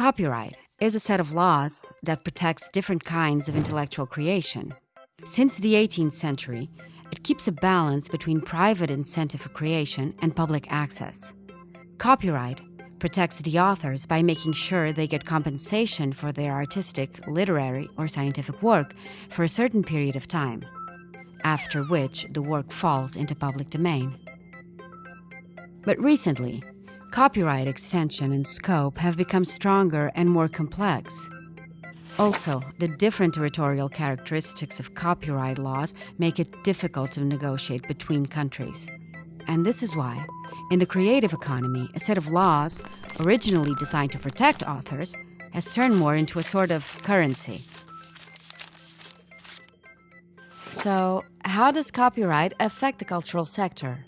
Copyright is a set of laws that protects different kinds of intellectual creation. Since the 18th century, it keeps a balance between private incentive for creation and public access. Copyright protects the authors by making sure they get compensation for their artistic, literary, or scientific work for a certain period of time, after which the work falls into public domain. But recently, copyright extension and scope have become stronger and more complex. Also, the different territorial characteristics of copyright laws make it difficult to negotiate between countries. And this is why, in the creative economy, a set of laws, originally designed to protect authors, has turned more into a sort of currency. So, how does copyright affect the cultural sector?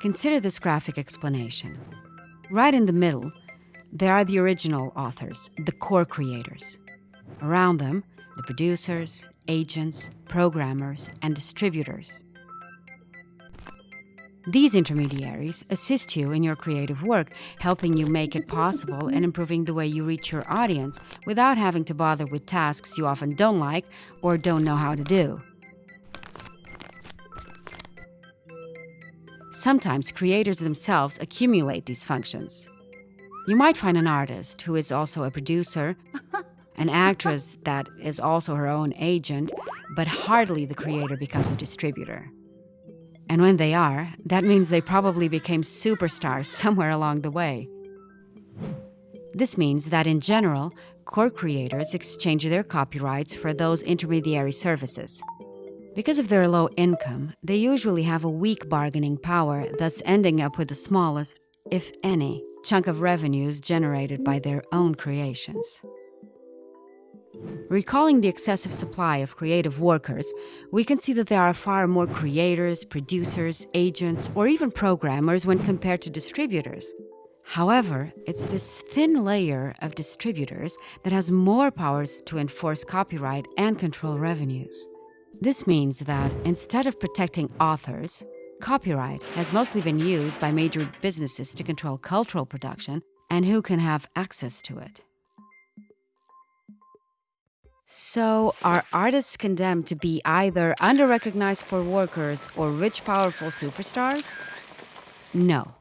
Consider this graphic explanation. Right in the middle, there are the original authors, the core creators. Around them, the producers, agents, programmers, and distributors. These intermediaries assist you in your creative work, helping you make it possible and improving the way you reach your audience without having to bother with tasks you often don't like or don't know how to do. Sometimes creators themselves accumulate these functions. You might find an artist who is also a producer, an actress that is also her own agent, but hardly the creator becomes a distributor. And when they are, that means they probably became superstars somewhere along the way. This means that in general, core creators exchange their copyrights for those intermediary services. Because of their low income, they usually have a weak bargaining power, thus ending up with the smallest, if any, chunk of revenues generated by their own creations. Recalling the excessive supply of creative workers, we can see that there are far more creators, producers, agents, or even programmers when compared to distributors. However, it's this thin layer of distributors that has more powers to enforce copyright and control revenues. This means that instead of protecting authors, copyright has mostly been used by major businesses to control cultural production and who can have access to it. So, are artists condemned to be either under-recognized poor workers or rich, powerful superstars? No.